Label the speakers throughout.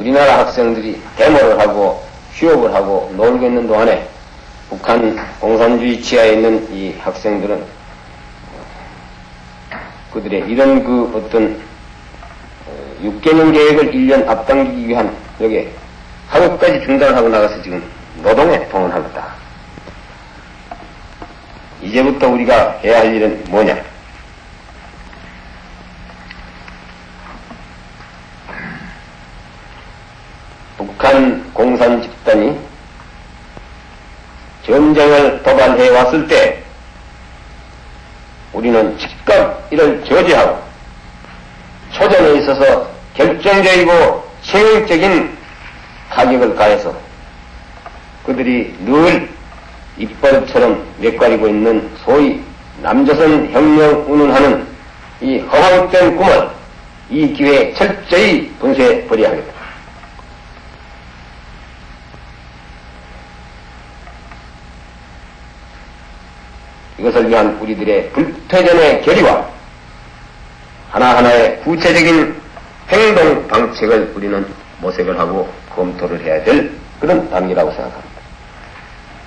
Speaker 1: 우리나라 학생들이 데모를 하고 휴업을 하고 놀고 있는 동안에 북한 공산주의 치하에 있는 이 학생들은 그들의 이런 그 어떤 6개년 어, 계획을 1년 앞당기기 위한 여기 학업까지 중단하고 나가서 지금 노동에 동원하겠다. 이제부터 우리가 해야 할 일은 뭐냐? 북한 공산 집단이 전쟁을 도발해 왔을 때 우리는 즉각 이를 저지하고 초전에 있어서 결정적이고 체력적인 타격을 가해서 그들이 늘 이빨처럼 몇가리고 있는 소위 남조선 혁명 운운하는 이 허황된 꿈을 이 기회에 철저히 분쇄해 버려야 하겠다. 이것을 위한 우리들의 불태전의 결의와 하나하나의 구체적인 행동 방책을 우리는 모색을 하고 검토를 해야 될 그런 단계라고 생각합니다.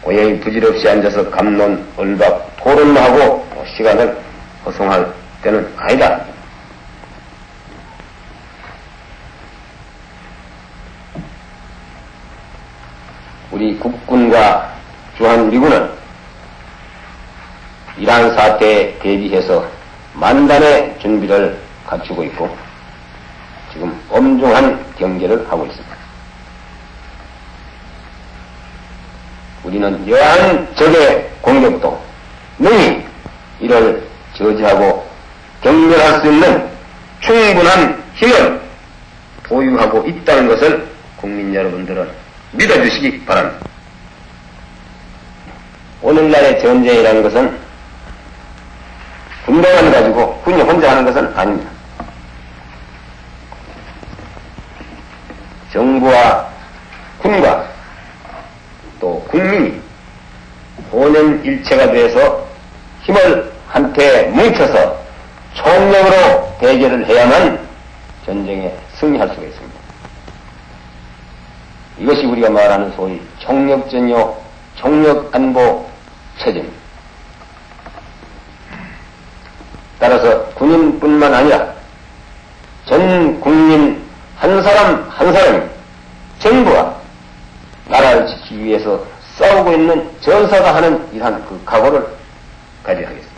Speaker 1: 고양이 부질없이 앉아서 감론, 얼박, 토론만 하고 시간을 허송할 때는 아니다. 우리 국군과 주한미군은 이러한 사태에 대비해서 만단의 준비를 갖추고 있고 지금 엄중한 경계를 하고 있습니다. 우리는 여한 적의 공격도 능히 이를 저지하고 경멸할 수 있는 충분한 힘을 보유하고 있다는 것을 국민 여러분들은 믿어주시기 바랍니다. 오늘날의 전쟁이라는 것은 군대만 가지고 군이 혼자 하는 것은 아닙니다. 정부와 군과 또 국민이 혼연일체가 돼서 힘을 한테 뭉쳐서 총력으로 대결을 해야만 전쟁에 승리할 수가 있습니다. 이것이 우리가 말하는 소위 총력전요, 총력안보 체제입니다. 따라서 군인뿐만 아니라 전 국민 한 사람 한 사람이 정부와 나라를 지키기 위해서 싸우고 있는 전사가 하는 이러한 그 각오를 가져야 하겠습니다.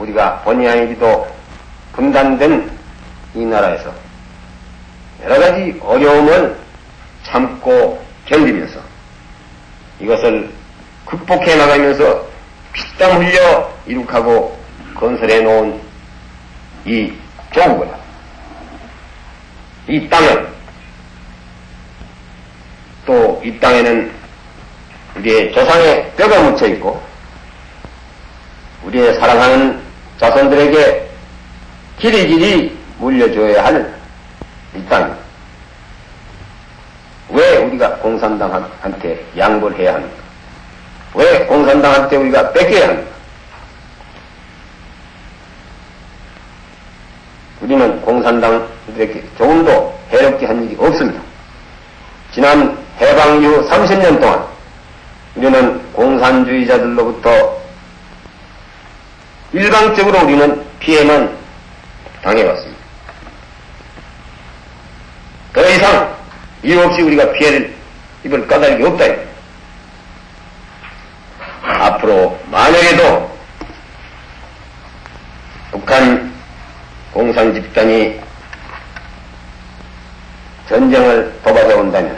Speaker 1: 우리가 본의 아니기도 분단된 이 나라에서 여러 가지 어려움을 참고 견디면서 이것을 극복해 나가면서 피땀 흘려 이룩하고 건설해 놓은 이 조국을, 이 땅을, 또이 땅에는 우리의 조상의 뼈가 묻혀 있고, 우리의 사랑하는 자손들에게 길이 길이 물려줘야 할 이 땅. 왜 우리가 공산당한테 양보를 해야 합니까? 왜 공산당한테 우리가 뺏겨야 합니까? 우리는 공산당들에게 조금도 해롭게 한 일이 없습니다. 지난 해방 이후 30년 동안 우리는 공산주의자들로부터 일방적으로 우리는 피해만 당해왔습니다. 더 이상 이유 없이 우리가 피해를 입을 까닭이 없다. 앞으로 만약에도 북한 집단이 전쟁을 도박해 온다면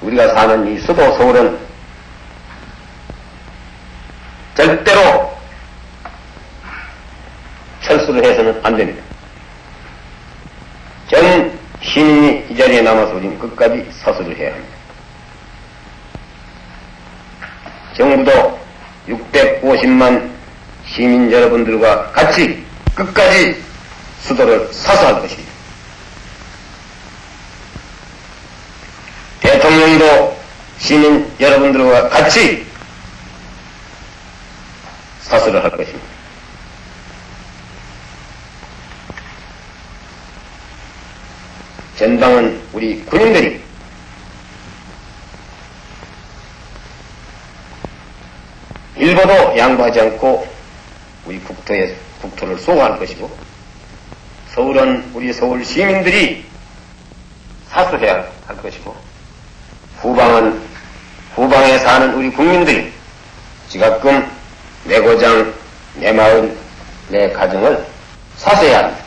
Speaker 1: 우리가 사는 이 수도 서울은 절대로 철수를 해서는 안 됩니다. 전 시민이 이 자리에 남아서 우리는 끝까지 서술을 해야 합니다. 정부도 650만 시민 여러분들과 같이 끝까지 수도를 사수할 것입니다. 대통령도 시민 여러분들과 같이 사수를 할 것입니다. 전당은 우리 군인들이 일보도 양보하지 않고 우리 국토에 국토를 수호할 것이고 서울은 우리 서울 시민들이 사수해야 할 것이고 후방은 후방에 사는 우리 국민들이 지가끔 내 고장, 내 마을, 내 가정을 사수해야 합니다.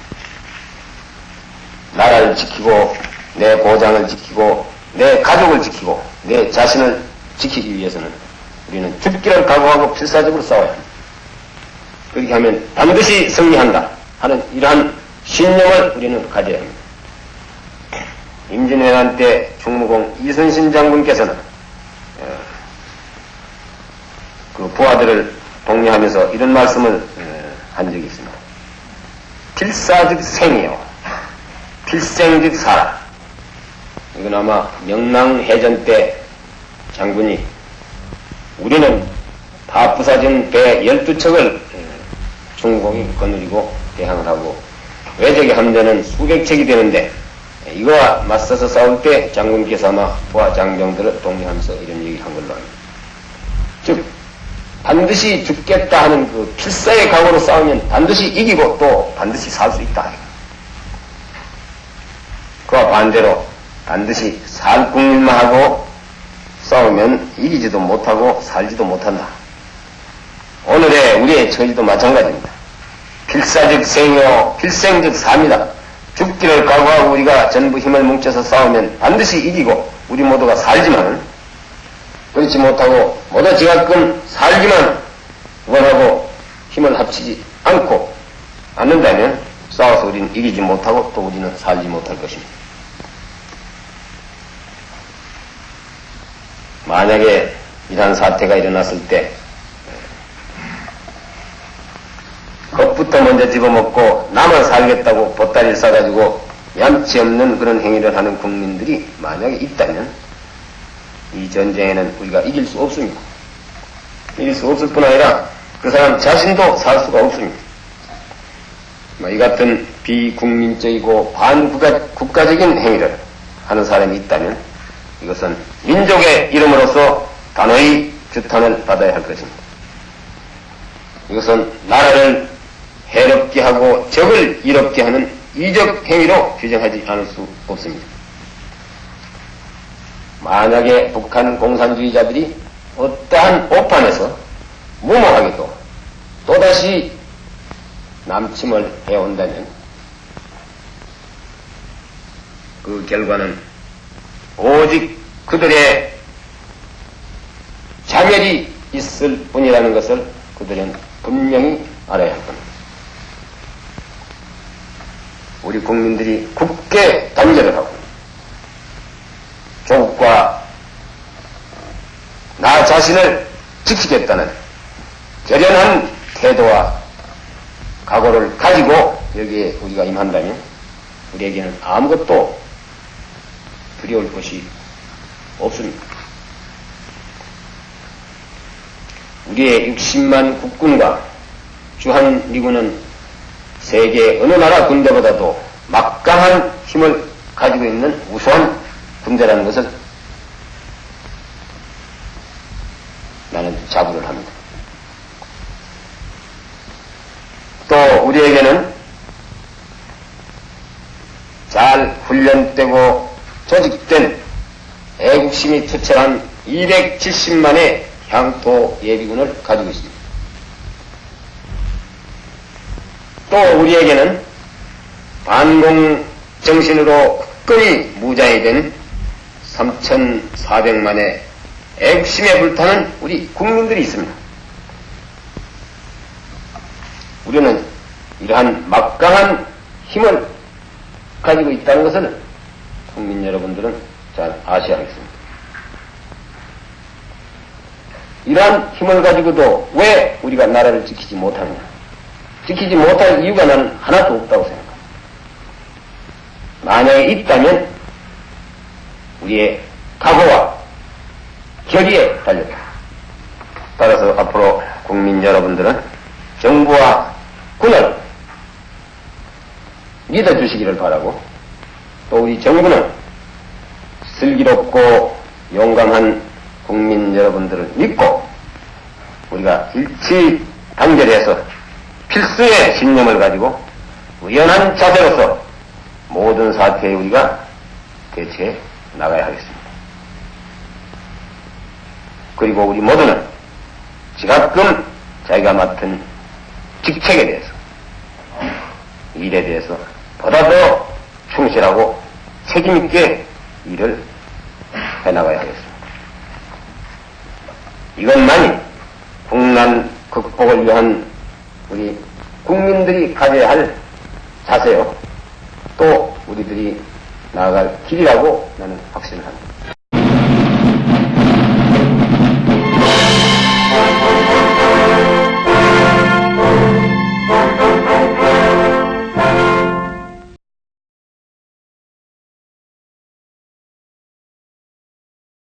Speaker 1: 나라를 지키고 내 고장을 지키고 내 가족을 지키고 내 자신을 지키기 위해서는 우리는 죽기를 각오하고 필사적으로 싸워야 합니다. 그렇게 하면 반드시 승리한다 하는 이러한 신념을 우리는 가져야 합니다. 임진왜란 때 충무공 이순신 장군께서는 어, 그 부하들을 독려하면서 이런 말씀을 어, 한 적이 있습니다. 필사즉 생이요. 필생즉 사라. 이건 아마 명랑해전 때 장군이 우리는 다 부사진 배 12척을 중공이 거느리고 대항을 하고 외적의 함대는 수백 척이 되는데 이거와 맞서서 싸울 때 장군께서 아마 부하 장병들을 독려하면서 이런 얘기를 한 걸로 합니다. 즉 반드시 죽겠다 하는 그 필사의 각오로 싸우면 반드시 이기고 또 반드시 살 수 있다. 그와 반대로 반드시 살 국민만 하고 싸우면 이기지도 못하고 살지도 못한다. 우리의 처지도 마찬가지입니다. 필사적 생이요, 필생적 삽니다. 죽기를 각오하고 우리가 전부 힘을 뭉쳐서 싸우면 반드시 이기고 우리 모두가 살지만 그렇지 못하고 모두 지가끔 살기만 원하고 힘을 합치지 않고 않는다면 싸워서 우리는 이기지 못하고 또 우리는 살지 못할 것입니다. 만약에 이러한 사태가 일어났을 때 겁부터 먼저 집어먹고 나만 살겠다고 보따리를 싸가지고 얌치 없는 그런 행위를 하는 국민들이 만약에 있다면 이 전쟁에는 우리가 이길 수 없습니다. 이길 수 없을 뿐 아니라 그 사람 자신도 살 수가 없습니다. 뭐이 같은 비국민적이고 반국가적인 행위를 하는 사람이 있다면 이것은 민족의 이름으로서 단호히 규탄을 받아야 할 것입니다. 이것은 나라를 해롭게 하고 적을 이롭게 하는 이적 행위로 규정하지 않을 수 없습니다. 만약에 북한 공산주의자들이 어떠한 오판에서 무모하게도 또다시 남침을 해온다면 그 결과는 오직 그들의 자멸이 있을 뿐이라는 것을 그들은 분명히 알아야 할 겁니다. 우리 국민들이 굳게 단결을 하고 조국과 나 자신을 지키겠다는 결연한 태도와 각오를 가지고 여기에 우리가 임한다면 우리에게는 아무것도 두려울 것이 없습니다. 우리의 60만 국군과 주한 미군은 세계 어느 나라 군대보다도 막강한 힘을 가지고 있는 우수한 군대라는 것을 나는 자부를 합니다. 또 우리에게는 잘 훈련되고 조직된 애국심이 투철한 270만의 향토 예비군을 가지고 있습니다. 또 우리에게는 반공 정신으로 끝끈이 무장이 된 3,400만의 애국심에 불타는 우리 국민들이 있습니다. 우리는 이러한 막강한 힘을 가지고 있다는 것을 국민 여러분들은 잘 아셔야겠습니다. 이러한 힘을 가지고도 왜 우리가 나라를 지키지 못하느냐? 지키지 못할 이유가 나는 하나도 없다고 생각합니다. 만약에 있다면 우리의 각오와 결의에 달렸다. 따라서 앞으로 국민 여러분들은 정부와 군을 믿어주시기를 바라고 또 우리 정부는 슬기롭고 용감한 국민 여러분들을 믿고 우리가 일치 단결해서 필수의 신념을 가지고 의연한 자세로서 모든 사태에 우리가 대처해 나가야 하겠습니다. 그리고 우리 모두는 지가끔 자기가 맡은 직책에 대해서 일에 대해서 보다 더 충실하고 책임있게 일을 해나가야 하겠습니다. 이것만이 국난 극복을 위한 우리 국민들이 가져야 할 자세요. 또 우리들이 나아갈 길이라고 나는 확신합니다.